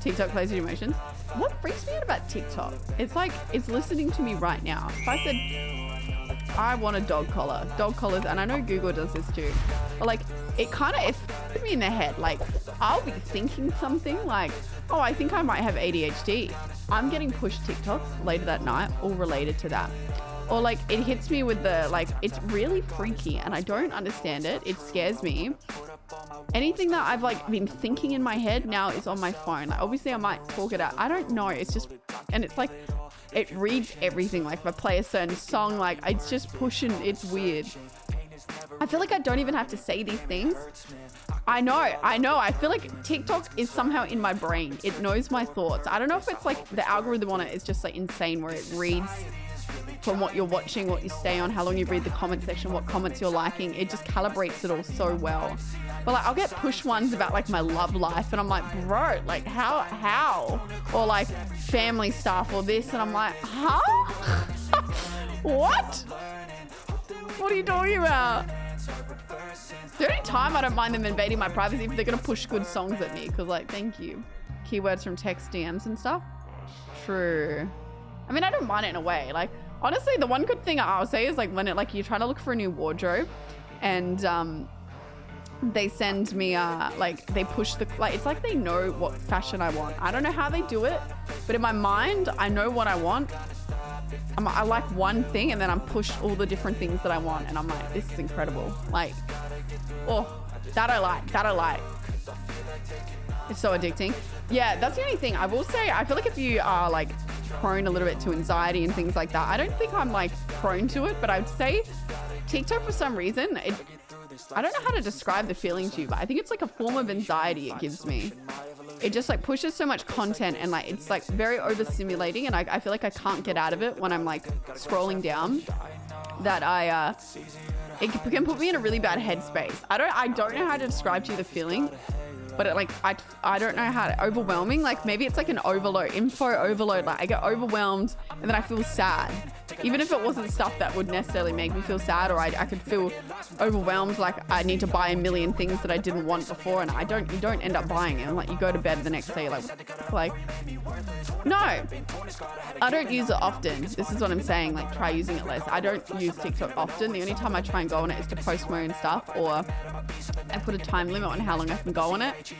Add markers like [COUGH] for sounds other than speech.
TikTok plays your emotions. What freaks me out about TikTok? It's like it's listening to me right now. If I said I want a dog collar, dog collars, and I know Google does this too, but like it kind of put me in the head. Like I'll be thinking something like, oh, I think I might have ADHD. I'm getting pushed TikToks later that night, all related to that. Or like it hits me with the like it's really freaky and I don't understand it. It scares me anything that I've like been thinking in my head now is on my phone. Like obviously I might talk it out. I don't know. It's just, and it's like, it reads everything. Like if I play a certain song, like it's just pushing, it's weird. I feel like I don't even have to say these things. I know, I know. I feel like TikTok is somehow in my brain. It knows my thoughts. I don't know if it's like the algorithm on it is just like insane where it reads from what you're watching, what you stay on, how long you read the comment section, what comments you're liking. It just calibrates it all so well. But like I'll get push ones about like my love life and I'm like, bro, like how how? Or like family stuff or this and I'm like, huh? [LAUGHS] what? What are you talking about? The only time I don't mind them invading my privacy if they're gonna push good songs at me, because like, thank you. Keywords from text DMs and stuff. True. I mean, I don't mind it in a way. Like, honestly, the one good thing I'll say is like when it like you're trying to look for a new wardrobe and um they send me uh like they push the like it's like they know what fashion I want. I don't know how they do it, but in my mind I know what I want. I'm, I like one thing and then I'm pushed all the different things that I want and I'm like this is incredible. Like oh that I like that I like. It's so addicting. Yeah, that's the only thing. I will say I feel like if you are like prone a little bit to anxiety and things like that, I don't think I'm like prone to it, but I'd say TikTok for some reason it I don't know how to describe the feeling to you, but I think it's like a form of anxiety it gives me. It just like pushes so much content and like it's like very overstimulating and I, I feel like I can't get out of it when I'm like scrolling down that I uh it can put me in a really bad headspace. I don't I don't know how to describe to you the feeling, but it like I I don't know how to overwhelming. Like maybe it's like an overload, info overload. Like I get overwhelmed and then I feel sad even if it wasn't stuff that would necessarily make me feel sad or I, I could feel overwhelmed like I need to buy a million things that I didn't want before and I don't you don't end up buying it. Like you go to bed the next day like like no. I don't use it often. This is what I'm saying like try using it less. I don't use TikTok often. The only time I try and go on it is to post my own stuff or I put a time limit on how long I can go on it